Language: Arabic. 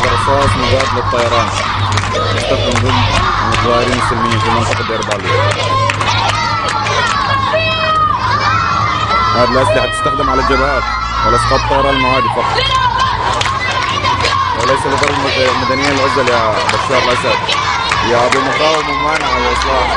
هذا رصاص مضاد للطيران. يستخدم ضد المتظاهرين السلميين في منطقة دير بالي. هذه الأسلحة تستخدم على الجبهات ولاسقاط الطيران المعادي فقط. وليس لضرب المدنيين العزل يا بشار الأسد. يا أبو مقاومة ممانعة وإصلاح